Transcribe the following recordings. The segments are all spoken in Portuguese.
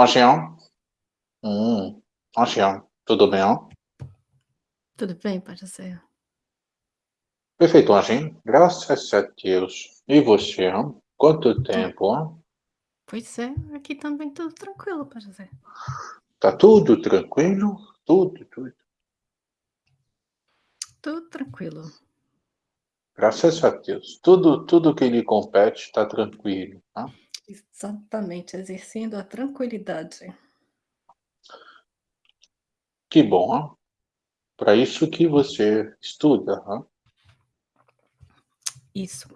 Anxião? Hum, Anxião, tudo bem? Tudo bem, José? Perfeito, Anjinho. Graças a Deus. E você? Quanto tempo, ó? Pois é, aqui também tudo tranquilo, José. Tá tudo tranquilo? Tudo, tudo. Tudo tranquilo. Graças a Deus. Tudo, tudo que lhe compete está tranquilo, tá? Exatamente, exercendo a tranquilidade. Que bom. Para isso que você estuda, ó. Isso.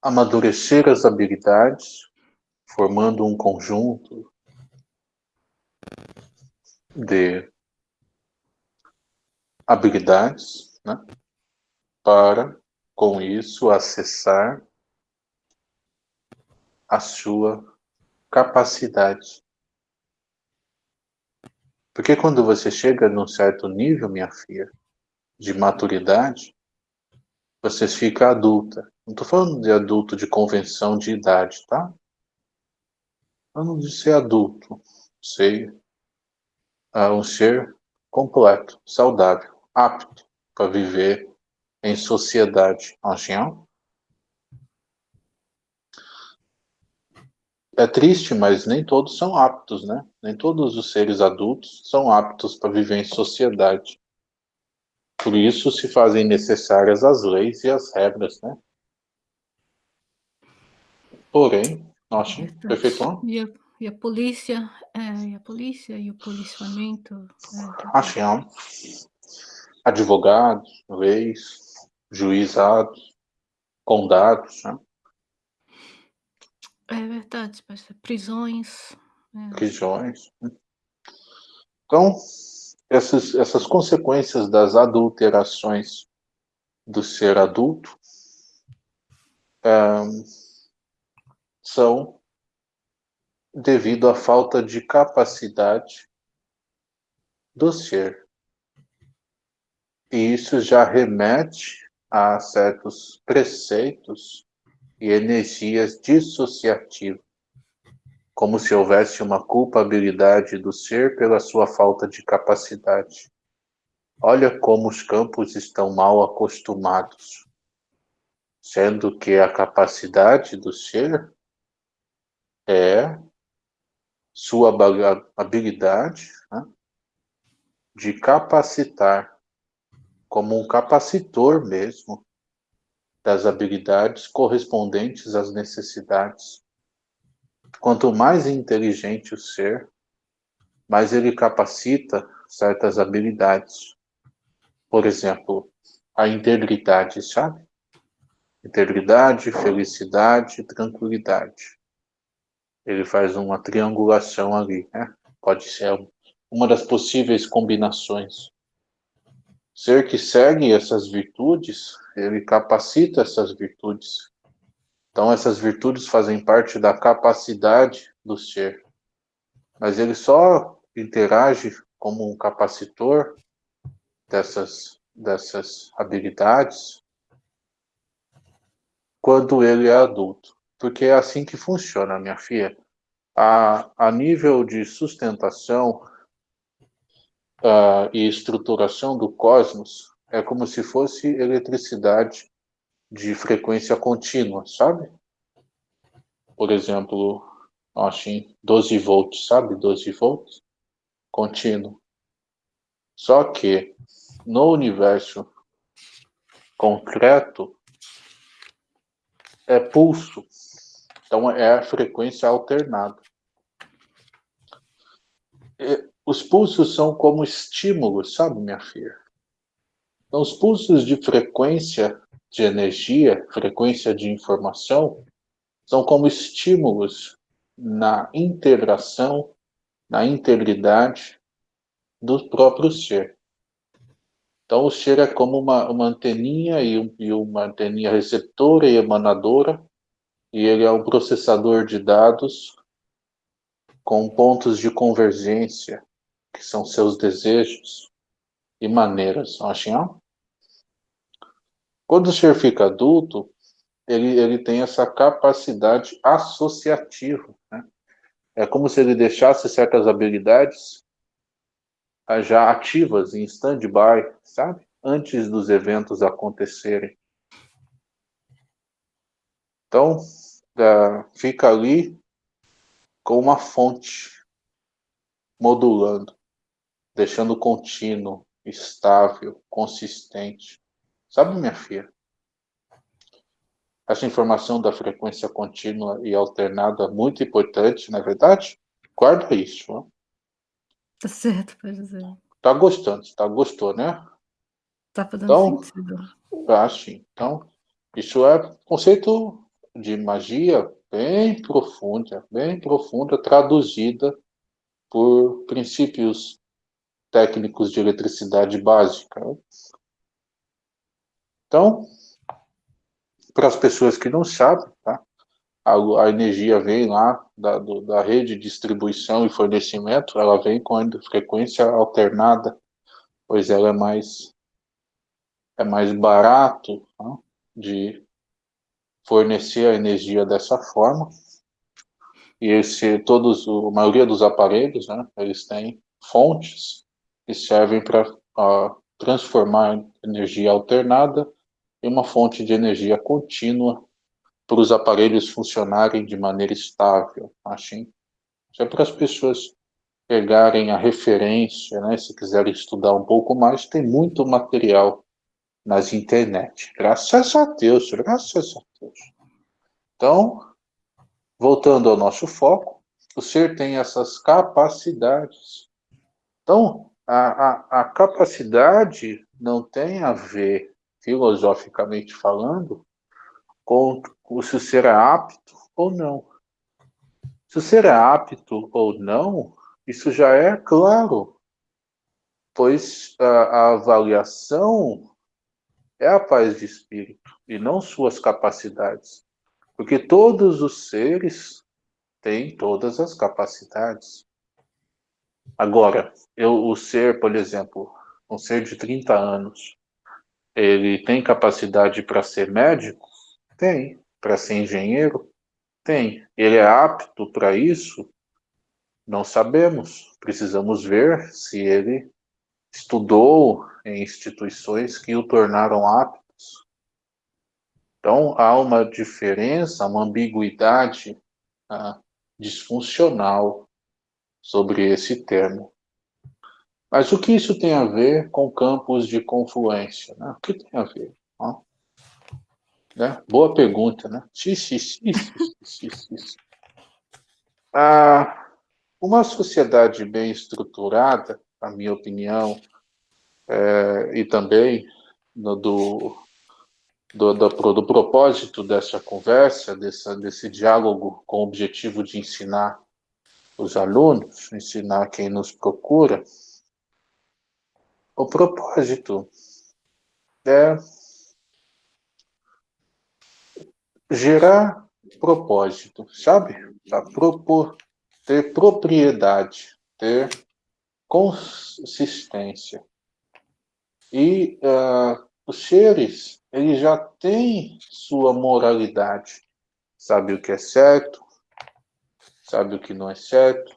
Amadurecer as habilidades, formando um conjunto de habilidades, né? Para, com isso, acessar a sua capacidade. Porque quando você chega num certo nível, minha filha, de maturidade, você fica adulta. Não estou falando de adulto de convenção de idade, tá? Falando de ser adulto, ser uh, um ser completo, saudável, apto para viver em sociedade. Angel? É triste, mas nem todos são aptos, né? Nem todos os seres adultos são aptos para viver em sociedade. Por isso se fazem necessárias as leis e as regras, né? Porém, acho é perfeito. E a, e a polícia, é, e a polícia e o policiamento. É, acho advogados, leis, juizados, condados, né? É verdade, prisões. É. Prisões. Então, essas, essas consequências das adulterações do ser adulto são devido à falta de capacidade do ser. E isso já remete a certos preceitos e energias dissociativas, como se houvesse uma culpabilidade do ser pela sua falta de capacidade. Olha como os campos estão mal acostumados, sendo que a capacidade do ser é sua habilidade né, de capacitar, como um capacitor mesmo, das habilidades correspondentes às necessidades. Quanto mais inteligente o ser, mais ele capacita certas habilidades. Por exemplo, a integridade, sabe? Integridade, felicidade, tranquilidade. Ele faz uma triangulação ali, né? Pode ser uma das possíveis combinações. Ser que segue essas virtudes, ele capacita essas virtudes. Então, essas virtudes fazem parte da capacidade do ser. Mas ele só interage como um capacitor dessas, dessas habilidades quando ele é adulto. Porque é assim que funciona, minha filha. A, a nível de sustentação, uh, e estruturação do cosmos é como se fosse eletricidade de frequência contínua, sabe? Por exemplo, assim, 12 volts, sabe? 12 volts contínuo. Só que no universo concreto é pulso. Então é a frequência alternada. Os pulsos são como estímulos, sabe, minha filha? Então, os pulsos de frequência de energia, frequência de informação, são como estímulos na integração, na integridade do próprio ser. Então, o ser é como uma, uma anteninha e, um, e uma anteninha receptora e emanadora, e ele é um processador de dados com pontos de convergência que são seus desejos e maneiras, acham? Quando o ser fica adulto, ele, ele tem essa capacidade associativa, né? É como se ele deixasse certas habilidades já ativas em stand-by, sabe? Antes dos eventos acontecerem. Então, fica ali com uma fonte modulando, deixando contínuo, estável, consistente. Sabe, minha filha? Essa informação da frequência contínua e alternada é muito importante, não é verdade? Guarda isso. Tá certo, pode dizer. Tá gostando, tá gostou, né? Tá fazendo então, sentido. Ah, sim. Então, isso é conceito de magia bem profunda, bem profunda, traduzida por princípios técnicos de eletricidade básica. Então, para as pessoas que não sabem, tá? a, a energia vem lá da, do, da rede de distribuição e fornecimento, ela vem com a frequência alternada, pois ela é mais, é mais barato tá? de fornecer a energia dessa forma. E esse, todos, a maioria dos aparelhos, né, eles têm fontes que servem para transformar energia alternada em uma fonte de energia contínua para os aparelhos funcionarem de maneira estável, assim. Isso é para as pessoas pegarem a referência, né, se quiserem estudar um pouco mais, tem muito material nas internet. Graças a Deus, graças a Deus. Então, voltando ao nosso foco, o ser tem essas capacidades. Então, a, a, a capacidade não tem a ver, filosoficamente falando, com se o ser é apto ou não. Se o ser é apto ou não, isso já é claro, pois a, a avaliação é a paz de espírito e não suas capacidades. Porque todos os seres têm todas as capacidades. Agora, eu, o ser, por exemplo, um ser de 30 anos, ele tem capacidade para ser médico? Tem. Para ser engenheiro? Tem. Ele é apto para isso? Não sabemos. Precisamos ver se ele estudou em instituições que o tornaram aptos. Então, há uma diferença, uma ambiguidade ah, disfuncional sobre esse termo. Mas o que isso tem a ver com campos de confluência? Né? O que tem a ver? Né? Boa pergunta, né? Xixi, xixi, xixi, ah, uma sociedade bem estruturada, na minha opinião, é, e também no, do, do, do, do, propósito dessa conversa, dessa, desse diálogo com o objetivo de ensinar os alunos, ensinar quem nos procura, o propósito é gerar propósito, sabe? Propor, ter propriedade, ter consistência. E uh, os seres, eles já têm sua moralidade. Sabe o que é certo, sabe o que não é certo,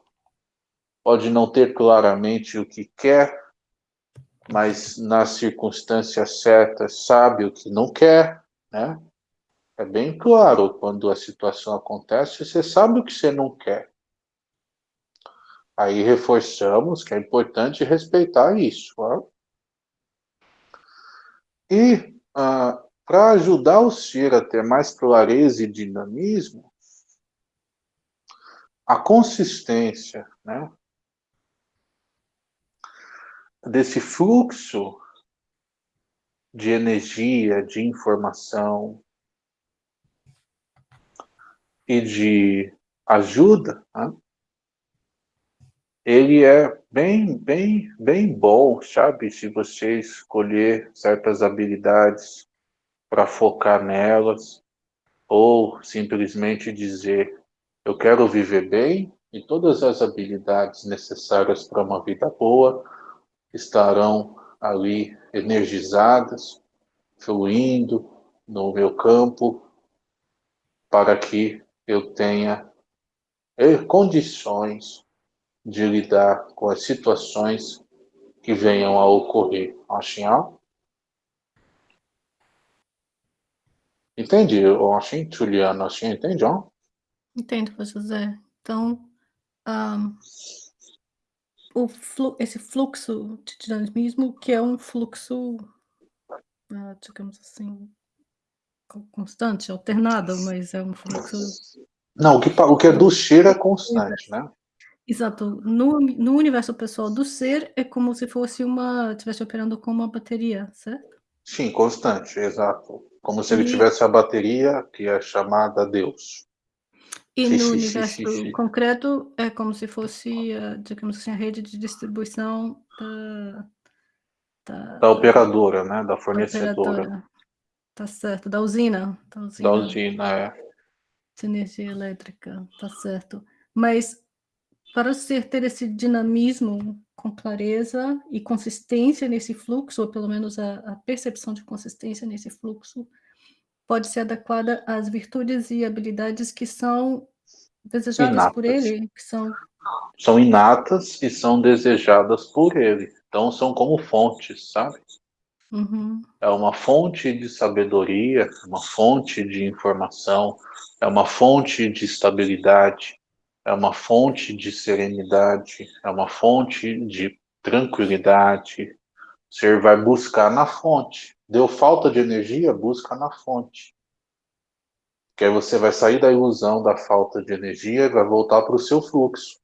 pode não ter claramente o que quer, mas nas circunstâncias certas sabe o que não quer, né? É bem claro, quando a situação acontece, você sabe o que você não quer. Aí reforçamos que é importante respeitar isso. Ó. E ah, para ajudar o ser a ter mais clareza e dinamismo, a consistência né, desse fluxo de energia, de informação, e de ajuda, né? ele é bem, bem, bem bom, sabe? Se você escolher certas habilidades para focar nelas, ou simplesmente dizer, eu quero viver bem, e todas as habilidades necessárias para uma vida boa estarão ali energizadas, fluindo no meu campo, para que eu tenha e condições de lidar com as situações que venham a ocorrer. Assim, Entende, assim, Juliana? Assim, entende, ó? Entendo, José. Então, um, o flu esse fluxo de dinamismo, que é um fluxo, uh, digamos assim, constante, alternado, mas é um fluxo... Não, o que, o que é do ser é constante, né? Exato. No, no universo pessoal do ser, é como se fosse uma... estivesse operando com uma bateria, certo? Sim, constante, exato. Como se ele tivesse a bateria, que é chamada Deus. E sim, no sim, universo sim, concreto, é como se fosse, digamos assim, a rede de distribuição da... Da, da operadora, né? Da fornecedora. Operadora. Tá certo, da usina. Da usina, da usina é. De energia elétrica, tá certo. Mas para ser ter esse dinamismo com clareza e consistência nesse fluxo, ou pelo menos a, a percepção de consistência nesse fluxo, pode ser adequada às virtudes e habilidades que são desejadas inatas. por ele, que são... São inatas e são desejadas por ele. Então, são como fontes, sabe? Uhum. É uma fonte de sabedoria, uma fonte de informação, é uma fonte de estabilidade, é uma fonte de serenidade, é uma fonte de tranquilidade. O ser vai buscar na fonte. Deu falta de energia, busca na fonte. Que aí você vai sair da ilusão da falta de energia e vai voltar para o seu fluxo.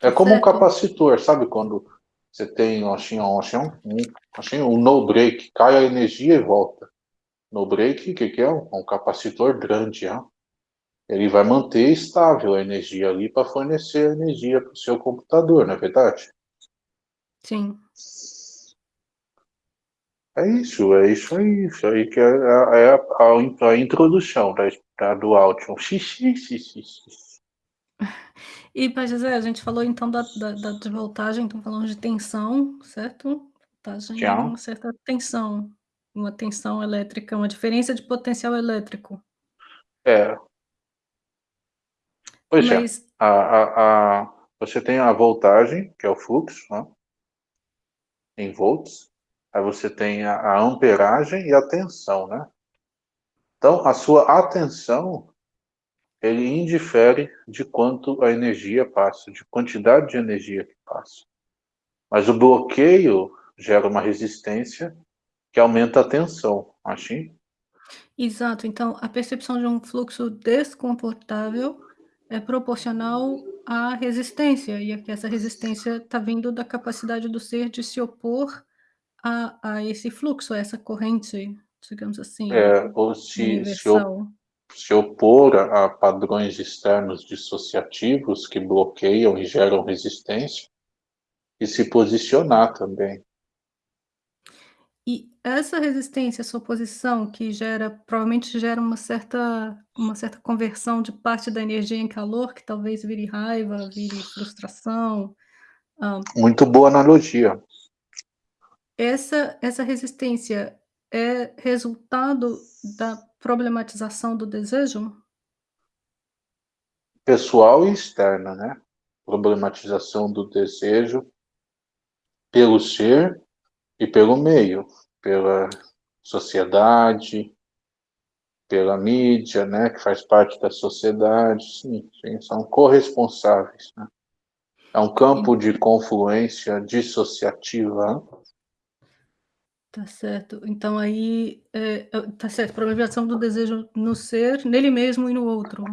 É como certo. um capacitor, sabe quando você tem um, assim, um, assim, um no break, cai a energia e volta. No break, o que, que é? Um capacitor grande, hein? ele vai manter estável a energia ali para fornecer energia para o seu computador, não é verdade? Sim. É isso, é isso aí, isso aí que é, a, é a, a, a introdução da, da, do áudio. Xixi, xixi, xixi. E, Pai José, a gente falou então da, da, da de voltagem, então falamos de tensão, certo? Voltagem é uma certa tensão, uma tensão elétrica, uma diferença de potencial elétrico. É. Pois é. Mas... é, a, a, a, você tem a voltagem, que é o fluxo, né? em volts, aí você tem a, a amperagem e a tensão, né? Então, a sua atenção ele indifere de quanto a energia passa, de quantidade de energia que passa. Mas o bloqueio gera uma resistência que aumenta a tensão, assim? Exato, então a percepção de um fluxo desconfortável é proporcional à resistência, e aqui essa resistência está vindo da capacidade do ser de se opor a, a esse fluxo, a essa corrente, digamos assim, é, ou se. Se se opor a padrões externos dissociativos que bloqueiam e geram resistência, e se posicionar também. E essa resistência, essa oposição que gera, provavelmente gera uma certa, uma certa conversão de parte da energia em calor, que talvez vire raiva, vire frustração. Muito boa analogia. Essa, essa resistência é resultado da problematização do desejo? Pessoal e externa, né? Problematização do desejo pelo ser e pelo meio, pela sociedade, pela mídia, né, que faz parte da sociedade, sim, sim são corresponsáveis. Né? É um campo de confluência dissociativa Tá certo. Então aí, é, é, tá certo, problematização do desejo no ser, nele mesmo e no outro.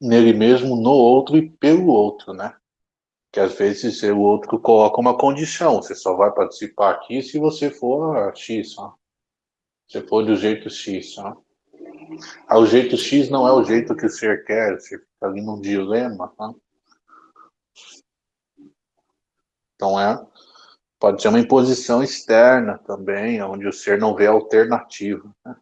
Nele mesmo, no outro e pelo outro, né? Que às vezes o outro coloca uma condição, você só vai participar aqui se você for X, ó. For do jeito X, ó. Ah, o jeito X não é o jeito que o ser quer, você fica ali num dilema, tá? Então é Pode ser uma imposição externa também, onde o ser não vê alternativa. Né?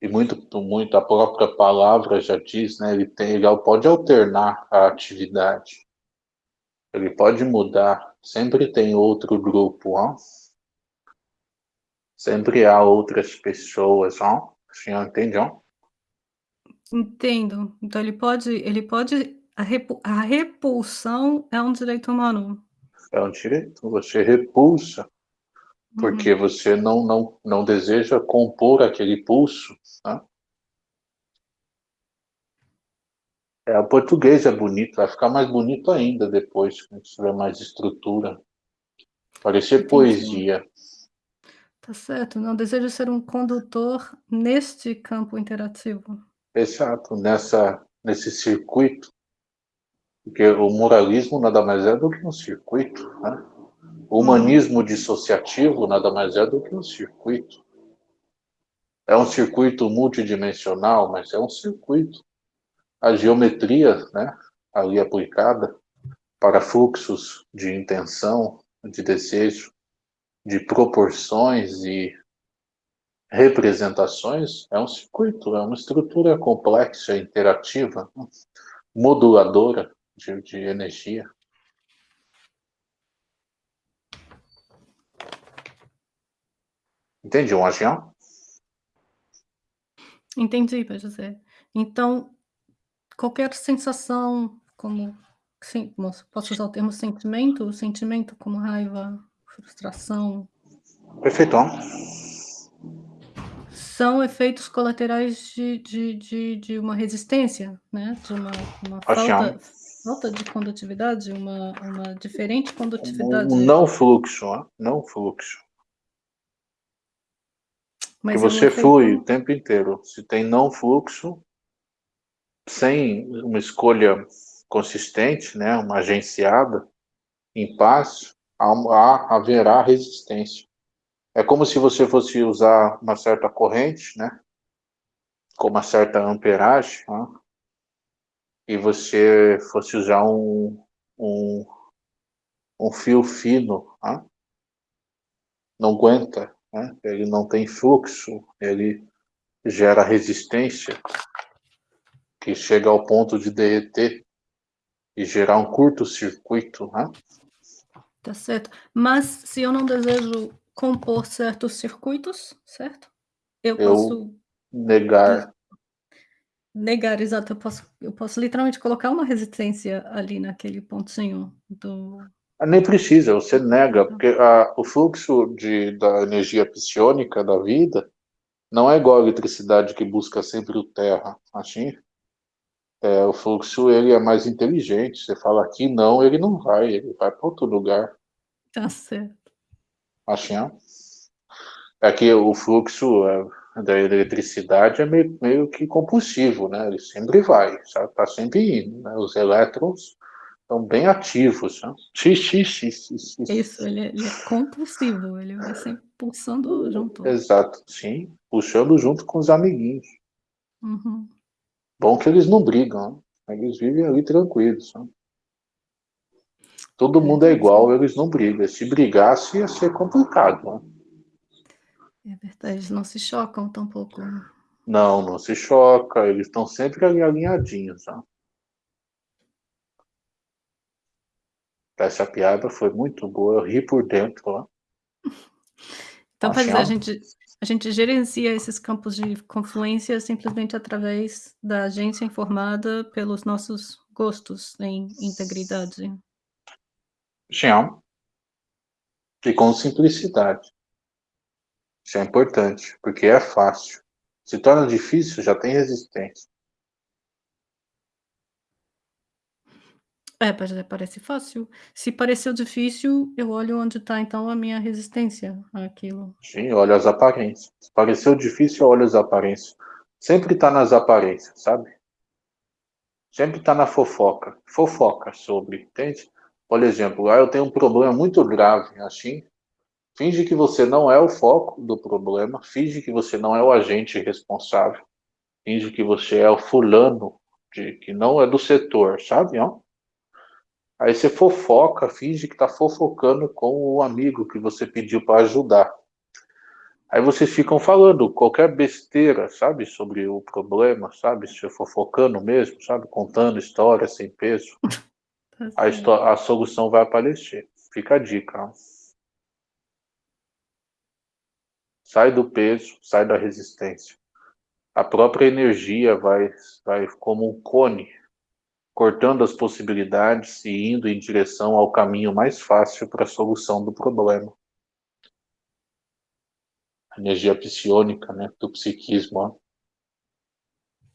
E muito, muito, a própria palavra já diz, né? Ele, tem, ele pode alternar a atividade. Ele pode mudar. Sempre tem outro grupo, ó. Sempre há outras pessoas, ó. O senhor entende, ó? Entendo. Então ele pode ele pode a repu a repulsão é um direito humano? É um direito, você repulsa, porque Uhum. você não não não deseja compor aquele pulso, né. É, o português é bonito, vai ficar mais bonito ainda depois, quando tiver mais estrutura. Parecer Entendi. poesia. Tá certo, não desejo ser um condutor neste campo interativo. Exato, nessa nesse circuito. Porque o moralismo nada mais é do que um circuito, né. O humanismo dissociativo nada mais é do que um circuito. É um circuito multidimensional, mas é um circuito. A geometria, né, ali aplicada para fluxos de intenção, de desejo, de proporções e representações, é um circuito, é uma estrutura complexa, interativa, moduladora de de energia. Entende, João? Entendi, Pai José. Então, qualquer sensação como sim, posso usar o termo sentimento? Sentimento como raiva, frustração Perfeito. são efeitos colaterais de de de de uma resistência, né, de uma uma falta falta de condutividade, uma uma diferente Um condutividade. não fluxo, não fluxo. Que Mas um você flui o tempo inteiro. Se tem não fluxo sem uma escolha consistente, né, uma agenciada, em paz, há haverá resistência. É como se você fosse usar uma certa corrente, né, com uma certa amperagem, né, e você fosse usar um um um fio fino, né. Não aguenta, né, ele não tem fluxo, ele gera resistência que chega ao ponto de derreter e gerar um curto-circuito, né. Tá certo. Mas se eu não desejo compor certos circuitos, certo? Eu Eu posso negar. Negar, exato, eu posso eu posso literalmente colocar uma resistência ali naquele pontinho do Ah, nem precisa, você nega, porque a o fluxo de da energia psiônica da vida não é igual à eletricidade que busca sempre o terra, assim. É, o fluxo ele é mais inteligente, você fala aqui não, ele não vai, ele vai para outro lugar. Tá certo. Assim. É que o fluxo, eh, da eletricidade é meio meio que compulsivo, né, ele sempre vai, sabe, tá sempre indo, né, os elétrons estão bem ativos, né. Xi, xi, xi, xi, xi, xi. Isso, ele é ele é compulsivo, ele vai sempre pulsando junto. Exato, sim, puxando junto com os amiguinhos. Uhum. Bom que eles não brigam, né, eles vivem ali tranquilos, né. Todo mundo é igual, eles não brigam, se brigasse ia ser complicado, né. É verdade, eles não se chocam tampouco. Não, não se choca, eles estão sempre ali alinhadinhos, né. Essa piada foi muito boa, eu ri por dentro, ó. Então, quer Assim, dizer, a gente a gente gerencia esses campos de confluência simplesmente através da agência informada pelos nossos gostos em integridade. Sim. E com simplicidade. Isso é importante, porque é fácil. Se torna difícil, já tem resistência. É, pois é, parece fácil. Se pareceu difícil, eu olho onde está então a minha resistência àquilo. Sim, olha as aparências. Pareceu difícil, olha as aparências. Sempre tá nas aparências, sabe. Sempre tá na fofoca. Fofoca sobre, entende. Por exemplo, ah, eu tenho um problema muito grave, assim, finge que você não é o foco do problema, finge que você não é o agente responsável, finge que você é o fulano de que não é do setor, sabe, ó. Aí você fofoca, finge que tá fofocando com o amigo que você pediu pra ajudar. Aí vocês ficam falando qualquer besteira, sabe, sobre o problema, sabe, se fofocando mesmo, sabe, contando histórias sem peso. Tá A a solução vai aparecer, fica a dica, ó. Sai do peso, sai da resistência. A própria energia vai, vai como um cone, cortando as possibilidades e indo em direção ao caminho mais fácil para a solução do problema. A energia psiônica, né, do psiquismo. Ó.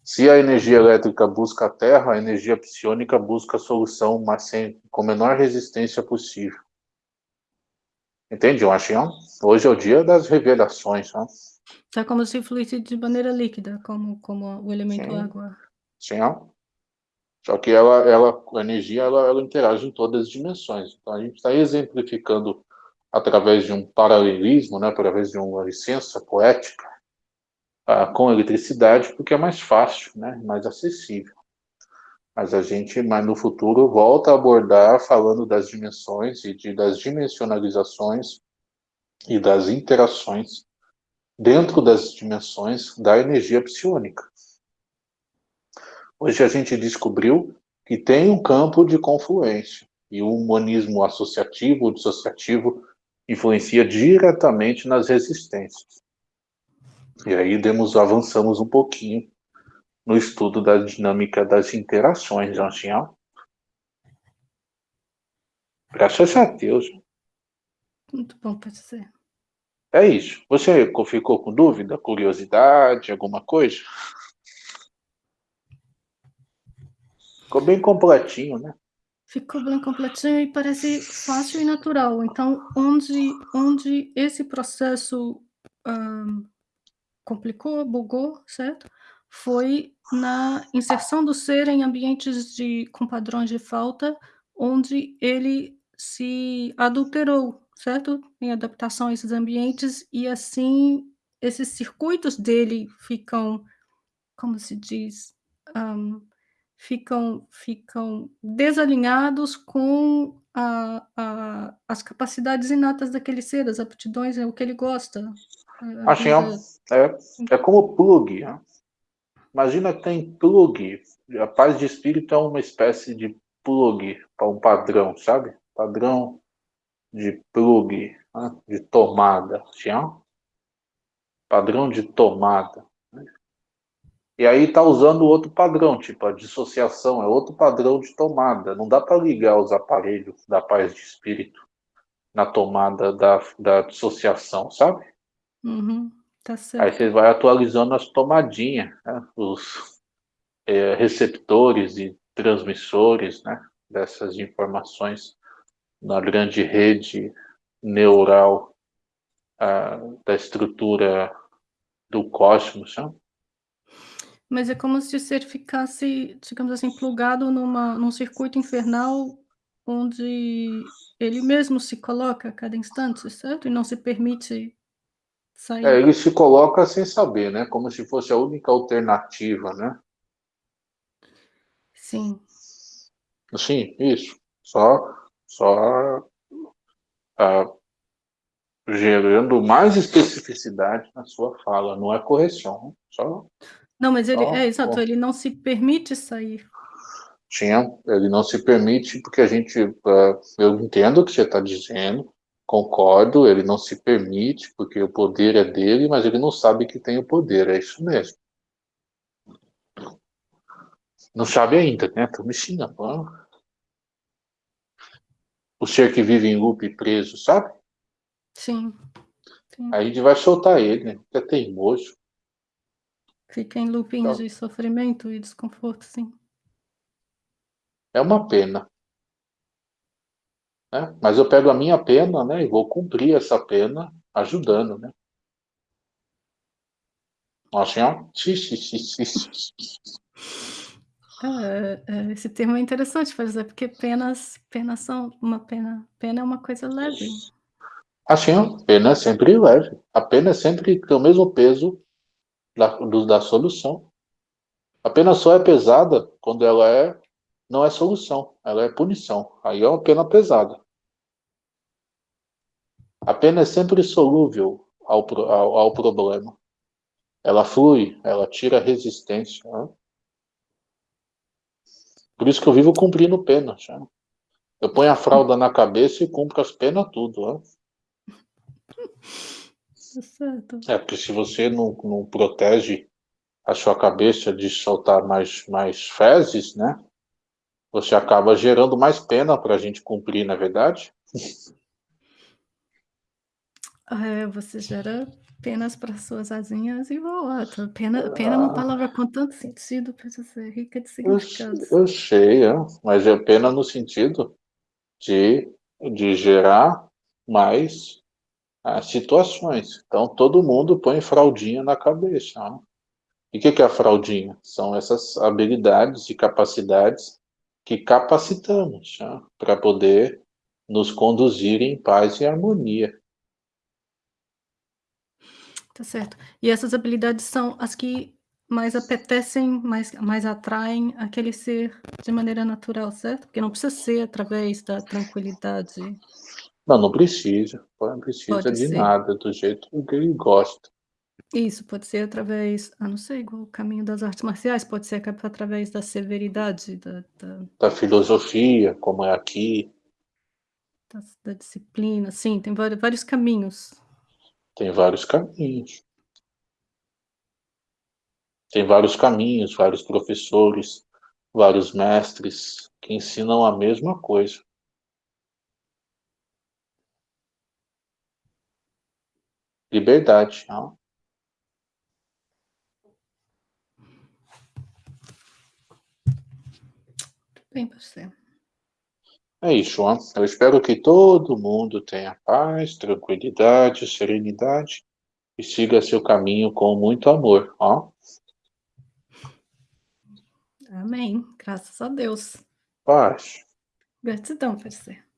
Se a energia elétrica busca a Terra, a energia psiônica busca a solução mas sem, com a menor resistência possível. Entende, Joachião? Hoje é o dia das revelações. Ó. É como se fluísse de maneira líquida, como, como o elemento Sim. água. Sim, ó. Só que ela, ela, a energia ela, ela interage em todas as dimensões. Então a gente está exemplificando através de um paralelismo, né, através de uma licença poética, ah, com eletricidade, porque é mais fácil, né, mais acessível. Mas a gente, mas no futuro, volta a abordar falando das dimensões e de, das dimensionalizações e das interações dentro das dimensões da energia psiônica. Hoje a gente descobriu que tem um campo de confluência e o humanismo associativo, dissociativo, influencia diretamente nas resistências. E aí demos, avançamos um pouquinho no estudo da dinâmica das interações, Anjinha. Graças a Deus. Muito bom para dizer. É isso. Você ficou com dúvida, curiosidade, alguma coisa? Ficou bem completinho, né? Ficou bem completinho e parece fácil e natural. Então, onde, onde esse processo um, complicou, bugou, certo? Foi na inserção do ser em ambientes de, com padrões de falta, onde ele se adulterou, certo? Em adaptação a esses ambientes, e assim esses circuitos dele ficam, como se diz, um, ficam, ficam desalinhados com a, a, as capacidades inatas daquele ser, as aptidões, é o que ele gosta. Assim, é, é como plug. Né? Imagina que tem plug. A paz de espírito é uma espécie de plug para um padrão, sabe? Padrão de plug, né? de tomada. Assim, Padrão de tomada. E aí está usando outro padrão, tipo a dissociação, é outro padrão de tomada. Não dá para ligar os aparelhos da paz de espírito na tomada da, da dissociação, sabe? Uhum, tá certo. Aí você vai atualizando as tomadinhas, né? os é, receptores e transmissores né? dessas informações na grande rede neural uh, da estrutura do cosmos. Sabe? Mas é como se o ser ficasse, digamos assim, plugado numa, num circuito infernal onde ele mesmo se coloca a cada instante, certo? E não se permite É, ele se coloca sem saber, né? Como se fosse a única alternativa, né? Sim. Sim, isso. Só, só ah, gerando mais especificidade na sua fala, não é correção, só não, mas ele, é exato, ele não se permite sair. Tinha, ele não se permite, porque a gente, uh, eu entendo o que você está dizendo, concordo, ele não se permite, porque o poder é dele, mas ele não sabe que tem o poder, é isso mesmo. Não sabe ainda, né? Estou me ensinando. O ser que vive em loop preso, sabe? Sim. Sim. Aí a gente vai soltar ele, né? É teimoso. Fica em loopings então, de sofrimento e desconforto, sim. É uma pena. Né? Mas eu pego a minha pena né, e vou cumprir essa pena ajudando. Né? Assim, ó. É, é, esse termo é interessante, por exemplo, porque penas, penas são uma pena. Pena é uma coisa leve. Assim, ó, pena é sempre leve. A pena é sempre tem o mesmo peso da, do, da solução. A pena só é pesada quando ela é não é solução, ela é punição. Aí é uma pena pesada. A pena é sempre solúvel ao, ao, ao problema. Ela flui, ela tira resistência. Né? Por isso que eu vivo cumprindo penas. Né? Eu ponho a fralda na cabeça e cumpro as penas tudo. Né? Tá. É, porque se você não, não protege a sua cabeça de soltar mais, mais fezes, né? Você acaba gerando mais pena para a gente cumprir, na é verdade? É, você gera penas para suas asinhas e voa. Pena, pena é uma palavra com tanto sentido, precisa ser rica de significados. Eu, eu sei, é, mas é pena no sentido de, de gerar mais ah, situações. Então, todo mundo põe fraldinha na cabeça. Né? E o que, que é a fraldinha? São essas habilidades e capacidades que capacitamos né? para poder nos conduzir em paz e harmonia. Tá certo. E essas habilidades são as que mais apetecem, mais, mais atraem aquele ser de maneira natural, certo? Porque não precisa ser através da tranquilidade. Não, não precisa. Não precisa pode de ser. nada, do jeito que ele gosta. Isso, pode ser através, ah, não sei, igual o caminho das artes marciais, pode ser através da severidade, da... Da, da filosofia, como é aqui. Da, da disciplina, sim, tem vários, caminhos. Tem vários caminhos. Tem vários caminhos, vários professores, vários mestres que ensinam a mesma coisa. Liberdade. Não? Bem, você. É isso, João. Eu espero que todo mundo tenha paz, tranquilidade, serenidade e siga seu caminho com muito amor. Ó. Amém. Graças a Deus. Paz. Gratidão, parceiro.